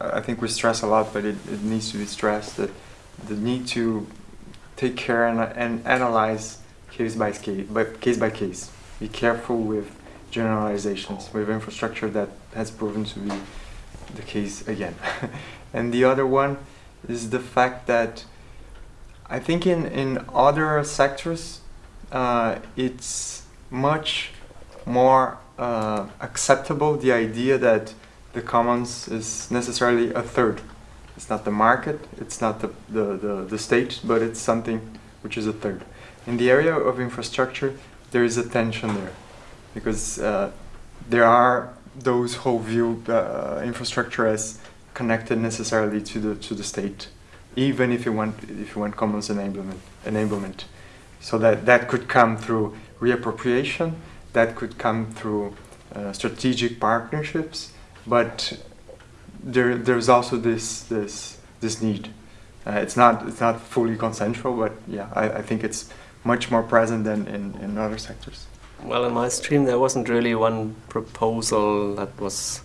I think we stress a lot, but it, it needs to be stressed, that the need to take care and, and analyze case by case, but case by case. Be careful with generalizations, with infrastructure that has proven to be the case again. and the other one is the fact that I think in, in other sectors, uh, it's much more uh, acceptable the idea that the commons is necessarily a third. It's not the market, it's not the, the, the, the state, but it's something which is a third. In the area of infrastructure, there is a tension there because uh, there are those who view uh, infrastructure as connected necessarily to the to the state, even if you want if you want commons enablement enablement. So that that could come through reappropriation, that could come through uh, strategic partnerships, but there there's also this this this need. Uh, it's not it's not fully consensual, but yeah, I, I think it's much more present than in, in other sectors. Well, in my stream, there wasn't really one proposal that was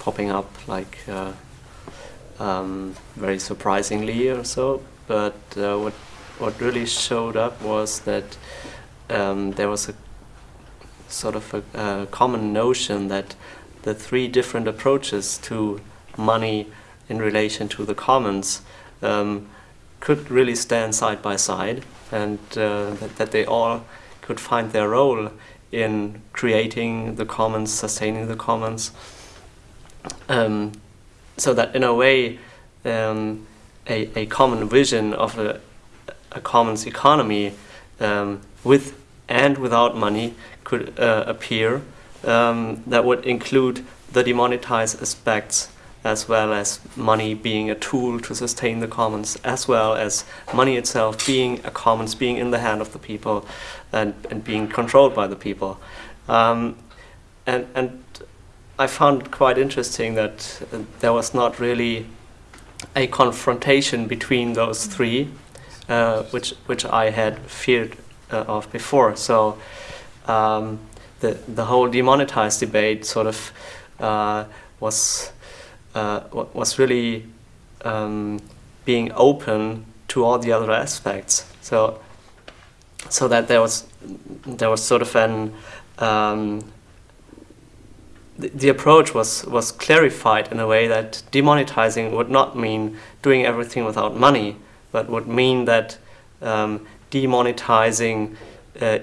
popping up like uh, um, very surprisingly or so. But uh, what what really showed up was that um, there was a sort of a, a, common notion that the three different approaches to money in relation to the commons um, could really stand side by side, and uh, that, that they all could find their role in creating the commons, sustaining the commons. Um, so that in a way, um, a, a common vision of a, a commons economy um, with and without money could uh, appear um, that would include the demonetized aspects as well as money being a tool to sustain the commons, as well as money itself being a commons, being in the hand of the people and, and being controlled by the people. Um, and, and I found it quite interesting that uh, there was not really a confrontation between those three, uh, which, which I had feared uh, of before. So um, the, the whole demonetized debate sort of uh, was uh, was really um, being open to all the other aspects. So, so that there was there was sort of an um, the, the approach was was clarified in a way that demonetizing would not mean doing everything without money, but would mean that um, demonetizing uh,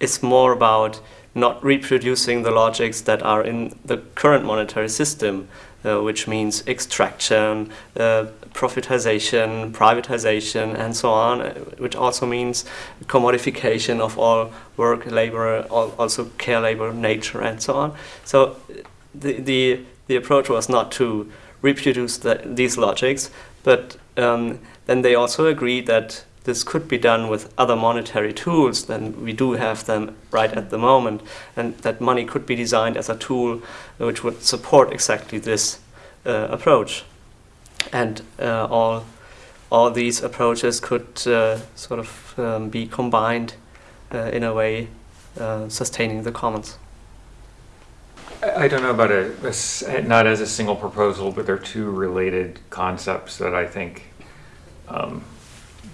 is more about not reproducing the logics that are in the current monetary system, uh, which means extraction, uh, profitization, privatization, and so on, uh, which also means commodification of all work, labor, also care labor, nature, and so on. So the, the, the approach was not to reproduce the, these logics, but um, then they also agreed that this could be done with other monetary tools than we do have them right at the moment, and that money could be designed as a tool which would support exactly this uh, approach. And uh, all, all these approaches could uh, sort of um, be combined uh, in a way uh, sustaining the commons. I don't know about a, not as a single proposal, but there are two related concepts that I think um,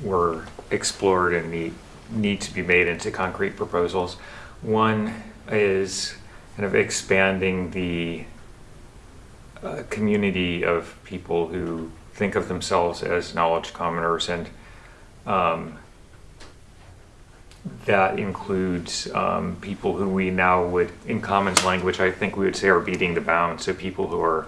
were explored and need, need to be made into concrete proposals. One is kind of expanding the uh, community of people who think of themselves as knowledge commoners and um, that includes um, people who we now would, in commons language, I think we would say are beating the bounds. So people who are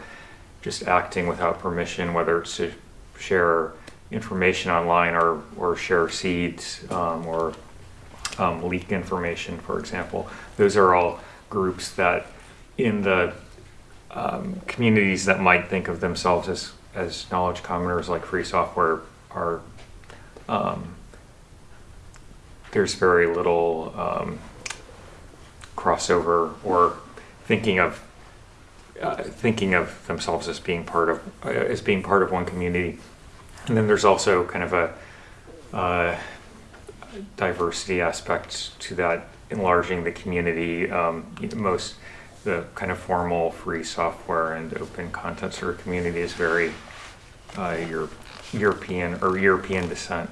just acting without permission, whether it's to share information online or, or share seeds um, or um, leak information, for example. Those are all groups that in the um, communities that might think of themselves as, as knowledge commoners like free software are um, there's very little um, crossover or thinking of uh, thinking of themselves as being part of uh, as being part of one community, and then there's also kind of a uh, diversity aspect to that, enlarging the community. Um, most the kind of formal free software and open content sort of community is very uh, Euro- European or European descent,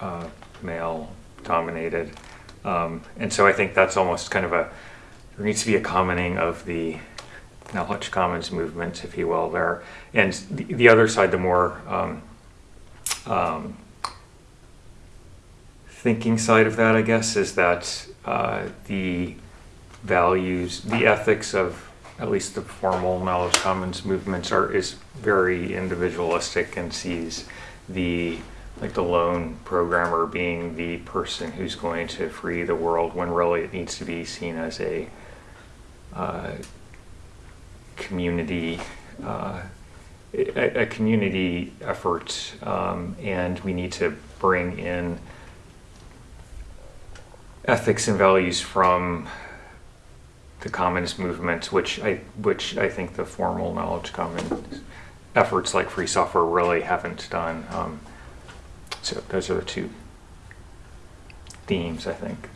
uh, male dominated. Um, and so I think that's almost kind of a, there needs to be a commoning of the knowledge commons movement, if you will, there. And the, the other side, the more um, um, thinking side of that, I guess, is that uh, the values, the ethics of at least the formal knowledge commons movements are is very individualistic and sees the like the lone programmer being the person who's going to free the world when really it needs to be seen as a uh, community uh, a, a community effort um, and we need to bring in ethics and values from the communist movement, which I which I think the formal knowledge common efforts like free software really haven't done. Um, so those are the two themes, I think.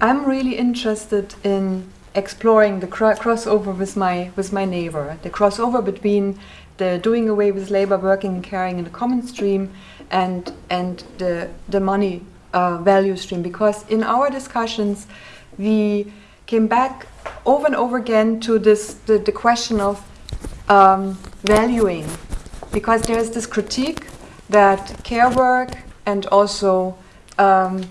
I'm really interested in exploring the cro- crossover with my with my neighbor, the crossover between the doing away with labor, working and caring in the common stream, and and the the money uh, value stream. Because in our discussions, we came back over and over again to this the, the question of um, valuing, because there is this critique that care work and also um,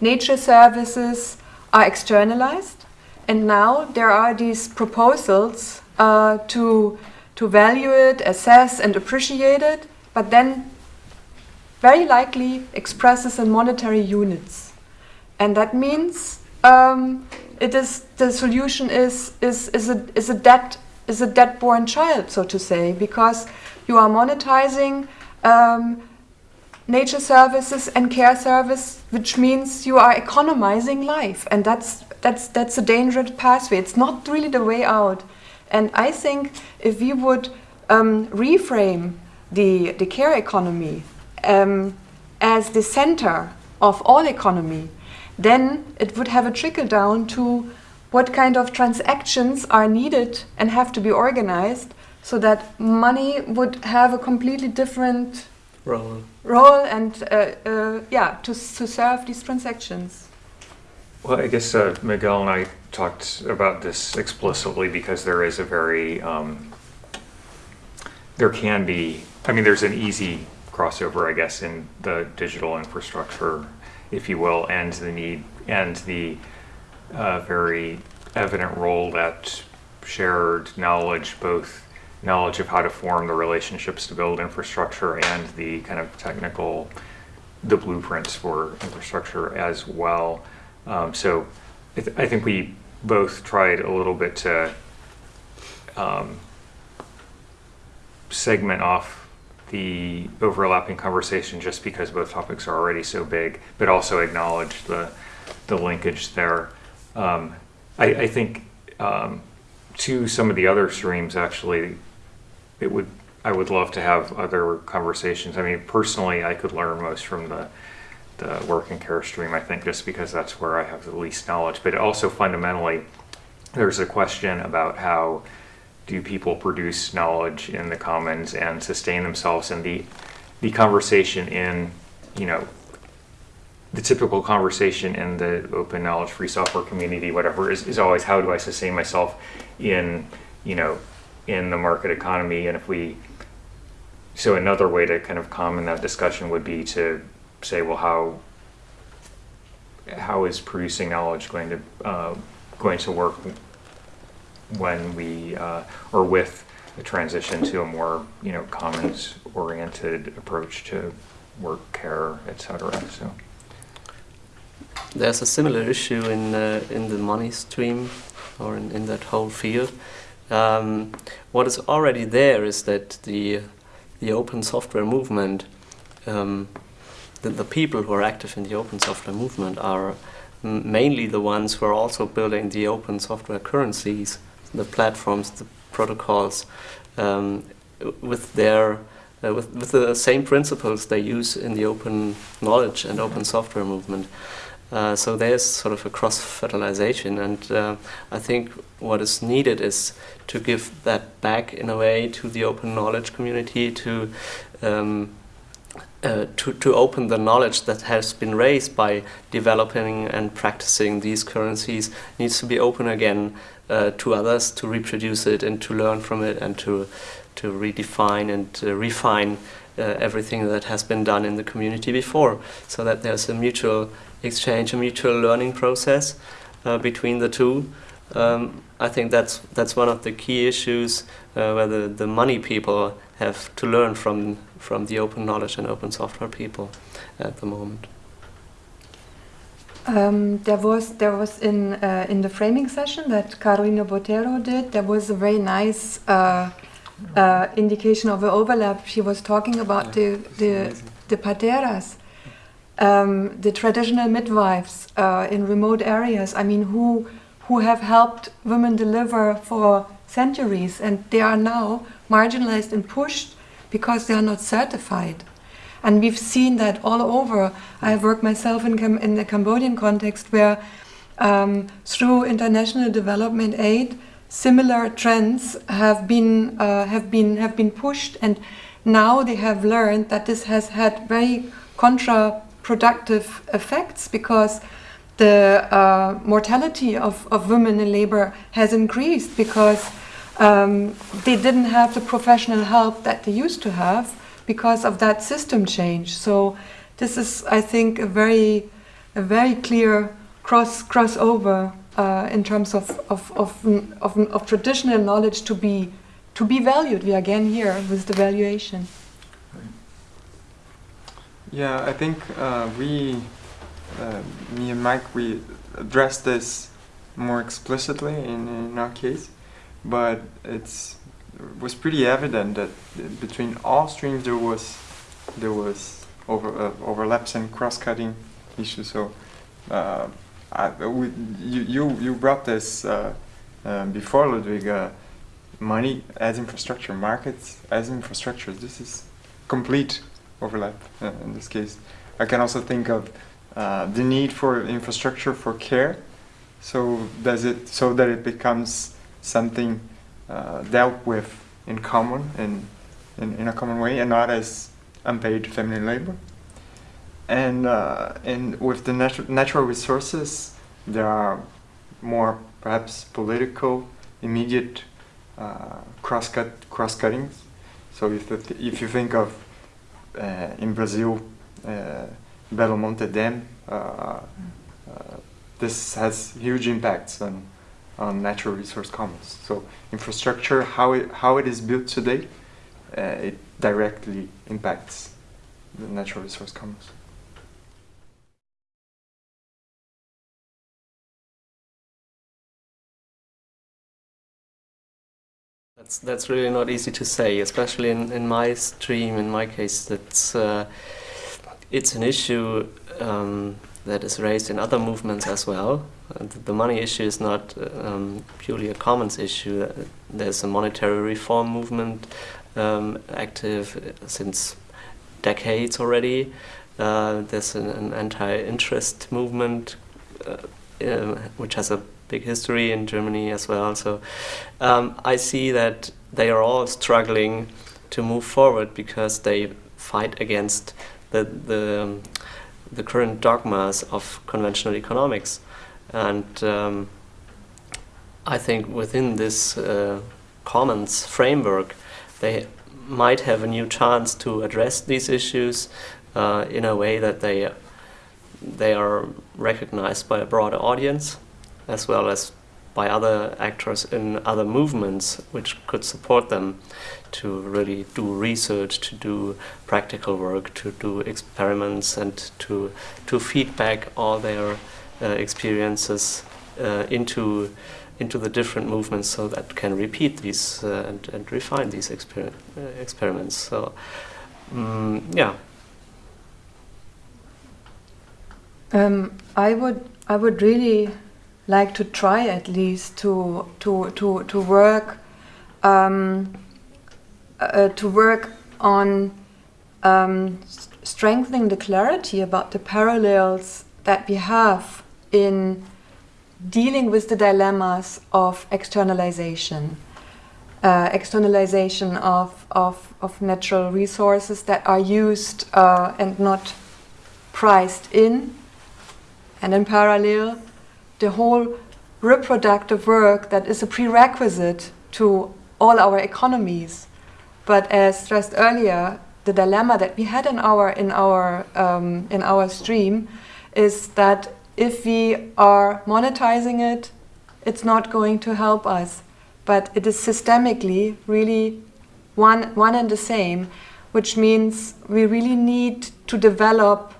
nature services are externalized, and now there are these proposals uh, to to value it, assess, and appreciate it, but then very likely expresses in monetary units, and that means um, it is the solution is is is a is a dead is a dead born child, so to say, because you are monetizing. Um, nature services and care service, which means you are economizing life, and that's that's that's a dangerous pathway. It's not really the way out. And I think if we would um, reframe the the care economy um, as the center of all economy, then it would have a trickle down to what kind of transactions are needed and have to be organized so that money would have a completely different Role. role and uh, uh, yeah to, to serve these transactions Well, I guess uh, Miguel and I talked about this explicitly because there is a very, um, there can be, I mean, there's an easy crossover, I guess, in the digital infrastructure, if you will, and the need and the uh, very evident role that shared knowledge, both knowledge of how to form the relationships to build infrastructure and the kind of technical, the blueprints for infrastructure as well. Um, so I, th- I think we both tried a little bit to um, segment off the overlapping conversation just because both topics are already so big, but also acknowledge the, the linkage there. Um, I, I think um, to some of the other streams, actually, it would I would love to have other conversations. I mean, personally, I could learn most from the the work and care stream. I think just because that's where I have the least knowledge. But also fundamentally, there's a question about how do people produce knowledge in the commons and sustain themselves, and the the conversation in you know the typical conversation in the open knowledge free software community whatever is, is always how do i sustain myself in you know in the market economy and if we so another way to kind of comment that discussion would be to say well how how is producing knowledge going to uh, going to work when we uh, or with the transition to a more you know commons oriented approach to work care etc so There's a similar issue in in the money stream or in, in that whole field. Um, what is already there is that the the open software movement, um, the, the people who are active in the open software movement are mainly the ones who are also building the open software currencies, the platforms, the protocols, um, with their uh, with, with the same principles they use in the open knowledge and open software movement. Uh, so there's sort of a cross-fertilization, and uh, I think what is needed is to give that back in a way to the open knowledge community to um, uh, to, to open the knowledge that has been raised by developing and practicing these currencies needs to be open again uh, to others to reproduce it and to learn from it and to, to redefine and uh, refine uh, everything that has been done in the community before so that there's a mutual exchange, a mutual learning process between the two. Um, I think that's that's one of the key issues uh, where the, the money people have to learn from from the open knowledge and open software people at the moment. Um, there was there was in uh, in the framing session that Carolina Botero did. There was a very nice uh, uh, indication of an overlap. She was talking about the the the parteras, um, the traditional midwives uh, in remote areas. I mean, who who have helped women deliver for centuries, and they are now marginalized and pushed because they are not certified. And we've seen that all over. I have worked myself in, Cam in the Cambodian context where um, through international development aid, similar trends have been, uh, have, been, have been pushed and now they have learned that this has had very counterproductive effects because the uh, mortality of, of women in labor has increased because um, they didn't have the professional help that they used to have because of that system change. So this is, I think, a very, a very clear cross crossover uh, in terms of of, of, of, of traditional knowledge to be to be valued. We are again here with the valuation. Yeah, I think uh, we, uh, me and Mike, we addressed this more explicitly in, in our case but it's it was pretty evident that between all streams there was there was over uh, overlaps and cross-cutting issues. So uh, I, we, you, you brought this uh, uh before Ludwig. Uh, money as infrastructure, markets as infrastructure. This is complete overlap in this case. I can also think of the need for infrastructure for care. So does it so that it becomes something uh, dealt with in common, and in, in, a common way, and not as unpaid feminine labor. And, uh, and with the natu natural resources, there are more perhaps political, immediate uh, cross-cut cross-cuttings. So if, if you think of uh, in Brazil, uh, Belo Monte Dam, uh, this has huge impacts on on natural resource commons. So infrastructure, how it, how it is built today, uh, it directly impacts the natural resource commons. That's that's really not easy to say, especially in, in my stream. In my case, that's uh, it's an issue um, that is raised in other movements as well. The money issue is not um, purely a commons issue. There's a monetary reform movement um, active since decades already. Uh, there's an, an anti-interest movement uh, uh, which has a big history in Germany as well. So um, I see that they are all struggling to move forward because they fight against the, the um, the current dogmas of conventional economics. And um, I think within this uh, commons framework, they might have a new chance to address these issues uh, in a way that they they are recognized by a broader audience, as well as by other actors in other movements which could support them to really do research, to do practical work, to do experiments and to, to feedback all their uh, experiences uh, into, into the different movements so that can repeat these uh, and, and refine these exper uh, experiments. So, um, yeah. Um, I would I would really like to try at least to to to to work um, uh, to work on um, strengthening the clarity about the parallels that we have in dealing with the dilemmas of externalization. Uh, externalization of, of, of natural resources that are used uh, and not priced in. And in parallel, the whole reproductive work that is a prerequisite to all our economies. But as stressed earlier, the dilemma that we had in our in our um, in our stream is that if we are monetizing it, it's not going to help us. But it is systemically really one one and the same, which means we really need to develop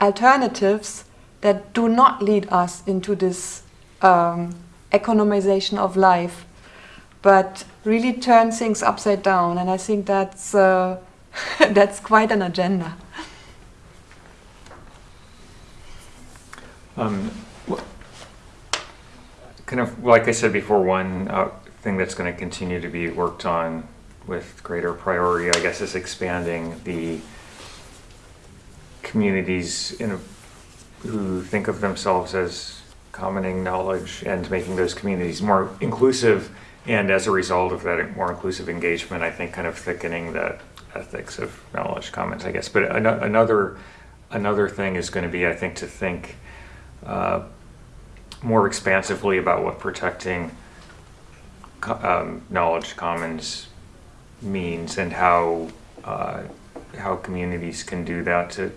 alternatives that do not lead us into this um, economization of life, but really turn things upside down. And I think that's uh, that's quite an agenda. Um, kind of like I said before, one uh, thing that's going to continue to be worked on with greater priority, I guess, is expanding the communities in who think of themselves as commoning knowledge and making those communities more inclusive. And as a result of that more inclusive engagement, I think kind of thickening that ethics of knowledge commons, I guess. But an another another thing is going to be, I think, to think uh, more expansively about what protecting um, knowledge commons means and how uh, how communities can do that. To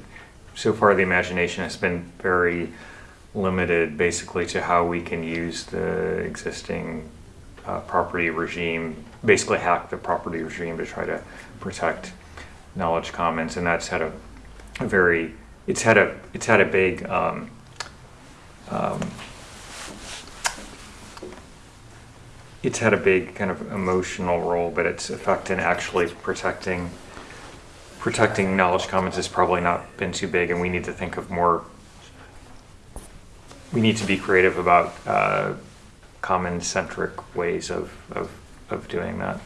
so far, the imagination has been very limited, basically, to how we can use the existing uh, property regime, basically hack the property regime to try to protect knowledge commons, and that's had a, a very it's had a it's had a big um, um, it's had a big kind of emotional role, but its effect in actually protecting protecting knowledge commons has probably not been too big, and we need to think of more. We need to be creative about uh, common-centric ways of, of, of doing that.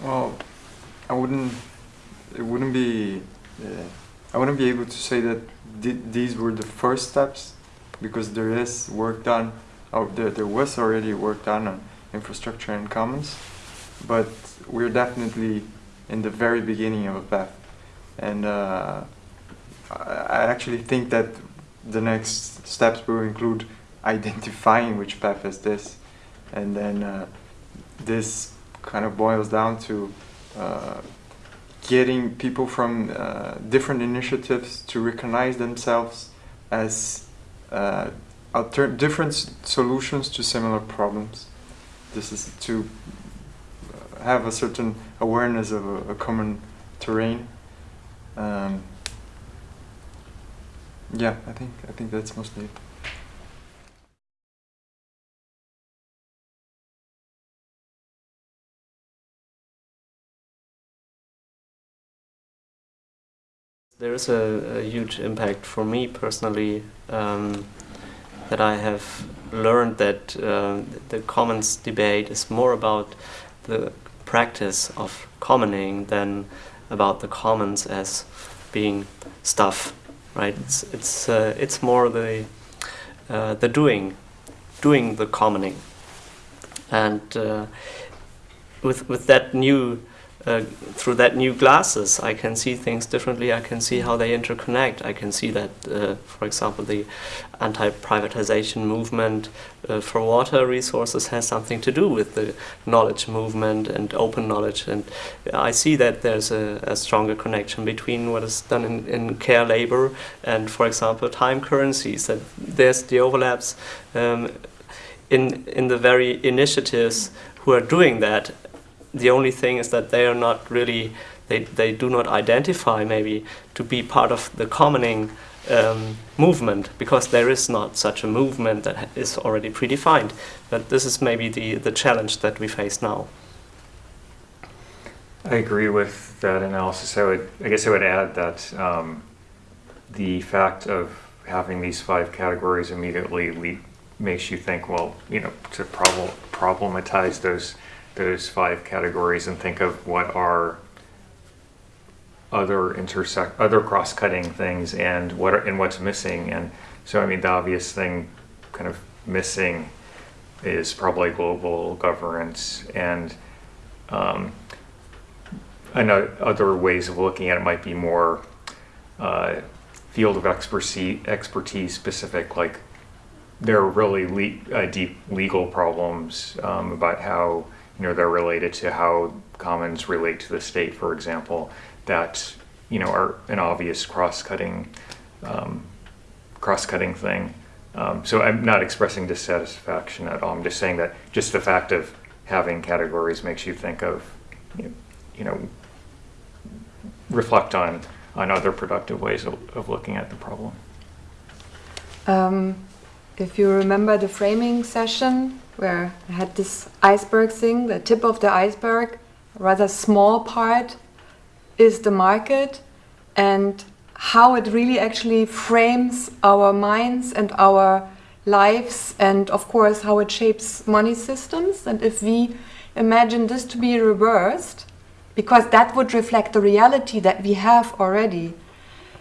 Well, I wouldn't. It wouldn't be. Uh, I wouldn't be able to say that th these were the first steps, because there is work done. Oh, there there was already work done on infrastructure and commons, but we're definitely in the very beginning of a path, and uh, I actually think that the next steps will include identifying which path is this, and then uh, this kind of boils down to uh, getting people from uh, different initiatives to recognize themselves as uh, different solutions to similar problems. This is to have a certain awareness of a, a common terrain. Um, yeah, I think I think that's mostly it. There is a, a, huge impact for me personally um, that I have learned that uh, the commons debate is more about the practice of commoning than about the commons as being stuff, right? It's it's uh, it's more the uh, the doing, doing the commoning, and uh, with with that new uh, through that new glasses, I can see things differently. I can see how they interconnect. I can see that, uh, for example, the anti-privatization movement uh, for water resources has something to do with the knowledge movement and open knowledge. And I see that there's a, a stronger connection between what is done in, in, care labor and, for example, time currencies. That there's the overlaps um, in in the very initiatives who are doing that the only thing is that they are not really, they, they do not identify maybe to be part of the commoning um, movement because there is not such a movement that is already predefined. But this is maybe the, the challenge that we face now. I agree with that analysis. I would, I guess I would add that um, the fact of having these five categories immediately makes you think, well, you know, to prob problematize those those five categories and think of what are other intersect other cross-cutting things and what are, and what's missing. And so I mean the obvious thing kind of missing is probably global governance and um, I know other ways of looking at it might be more uh, field of expertise, expertise specific like there are really le uh, deep legal problems um, about how you know they're related to how commons relate to the state for example that you know are an obvious cross-cutting um, cross-cutting thing. Um, so I'm not expressing dissatisfaction at all. I'm just saying that just the fact of having categories makes you think of you know, reflect on on other productive ways of, of looking at the problem. Um, if you remember the framing session where I had this iceberg thing, the tip of the iceberg, rather small part is the market and how it really actually frames our minds and our lives and of course how it shapes money systems. And if we imagine this to be reversed because that would reflect the reality that we have already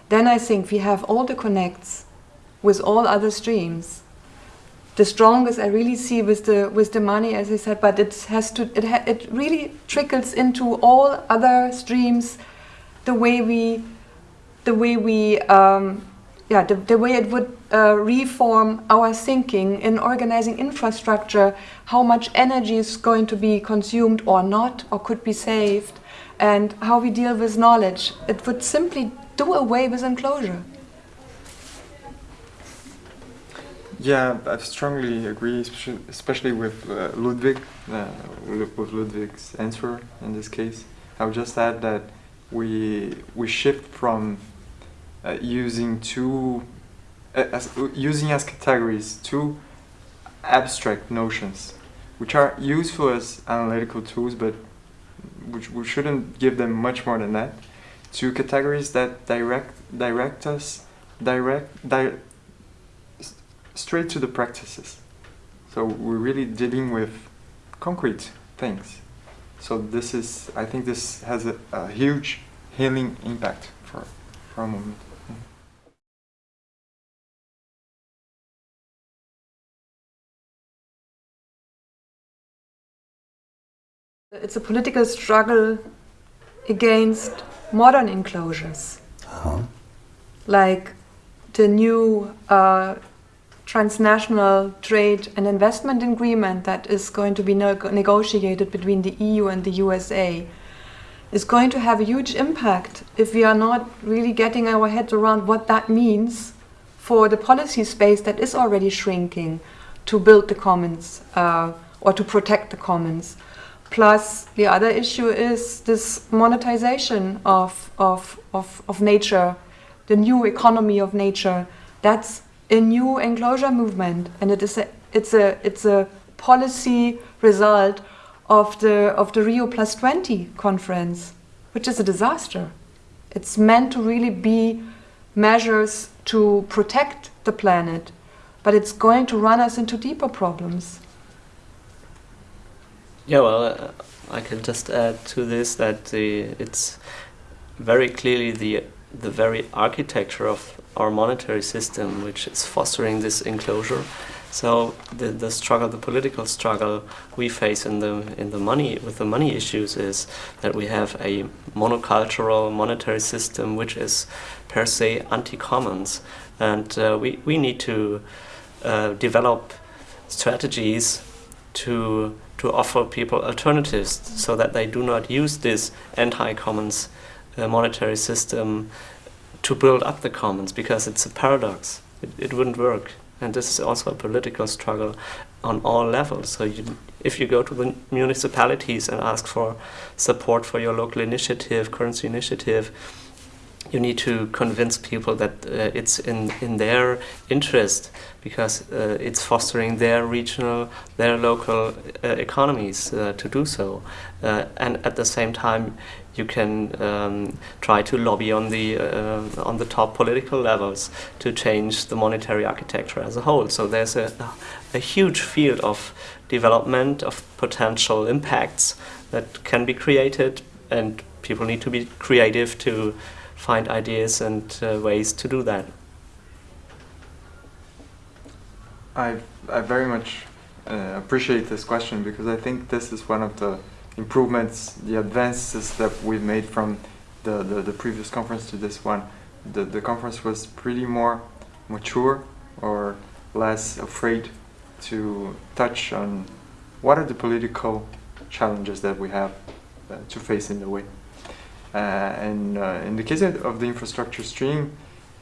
then I think we have all the connects with all other streams the strongest I really see with the with the money as I said but it has to it, ha it really trickles into all other streams the way we, the way we, um, yeah, the, the way it would uh, reform our thinking in organizing infrastructure, how much energy is going to be consumed or not, or could be saved, and how we deal with knowledge. It would simply do away with enclosure. Yeah, I strongly agree, especially with uh, Ludwig, uh, with Ludwig's answer in this case. I would just add that we we shift from uh, using two uh, as, using as categories two abstract notions, which are useful as analytical tools, but which we shouldn't give them much more than that. To categories that direct direct us direct di straight to the practices. So we're really dealing with concrete things. So this is, I think this has a, a huge healing impact for, for a moment. It's a political struggle against modern enclosures. Uh -huh. Like the new uh, transnational trade and investment agreement that is going to be negotiated between the EU and the USA is going to have a huge impact if we are not really getting our heads around what that means for the policy space that is already shrinking to build the commons uh, or to protect the commons. Plus, the other issue is this monetization of, of, of, of nature, the new economy of nature. That's a new enclosure movement and it is a, it's a it's a policy result of the of the Rio Plus 20 conference which is a disaster. It's meant to really be measures to protect the planet but it's going to run us into deeper problems. Yeah well uh, I can just add to this that the it's very clearly the the very architecture of our monetary system which is fostering this enclosure. So the, the struggle, the political struggle we face in the in the money with the money issues is that we have a monocultural monetary system which is per se anti-commons, and uh, we we need to uh, develop strategies to to offer people alternatives so that they do not use this anti-commons uh, monetary system to build up the commons because it's a paradox. It, it wouldn't work. And this is also a political struggle on all levels. So you, if you go to the municipalities and ask for support for your local initiative, currency initiative, you need to convince people that uh, it's in, in their interest because uh, it's fostering their regional, their local uh, economies uh, to do so. Uh, and at the same time, you can um, try to lobby on the uh, on the top political levels to change the monetary architecture as a whole. So there's a, a huge field of development of potential impacts that can be created, and people need to be creative to find ideas and uh, ways to do that. I, I very much uh, appreciate this question because I think this is one of the improvements, the advances that we've made from the, the, the previous conference to this one. The, the conference was pretty more mature or less afraid to touch on what are the political challenges that we have uh, to face in the way. Uh, and uh, in the case of the infrastructure stream,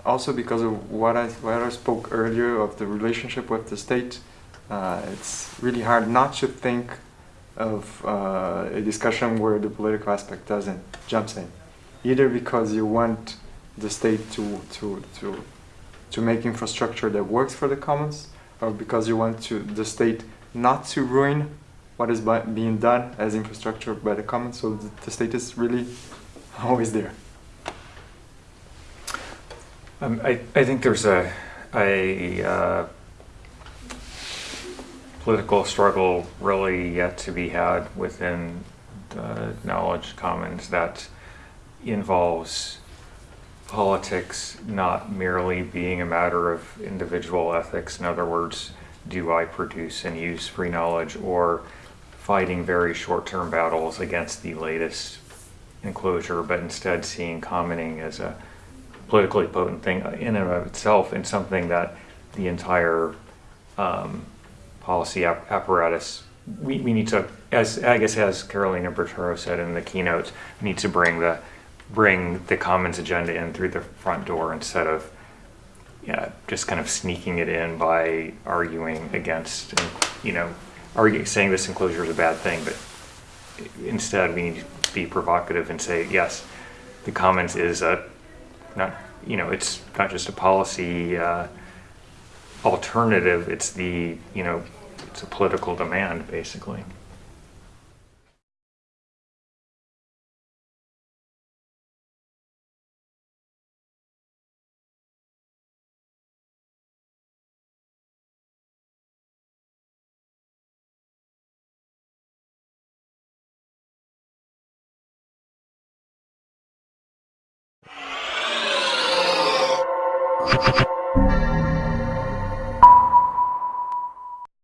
also because of what I, what I spoke earlier of the relationship with the state, uh, it's really hard not to think of uh, a discussion where the political aspect doesn't jumps in, either because you want the state to to to to make infrastructure that works for the commons, or because you want to the state not to ruin what is by, being done as infrastructure by the commons. So the, the state is really always there. Um, I, I think there's a, a uh, political struggle really yet to be had within the knowledge commons that involves politics not merely being a matter of individual ethics. In other words, do I produce and use free knowledge or fighting very short-term battles against the latest enclosure, but instead seeing commoning as a politically potent thing in and of itself and something that the entire um, policy ap apparatus, we, we need to, as I guess as Carolina Botero said in the keynote, need to bring the bring the commons agenda in through the front door instead of yeah, just kind of sneaking it in by arguing against, you know, arguing, saying this enclosure is a bad thing, but instead we need to be provocative and say, yes, the commons is a, not, you know, it's not just a policy uh, alternative, it's the, you know, it's a political demand, basically.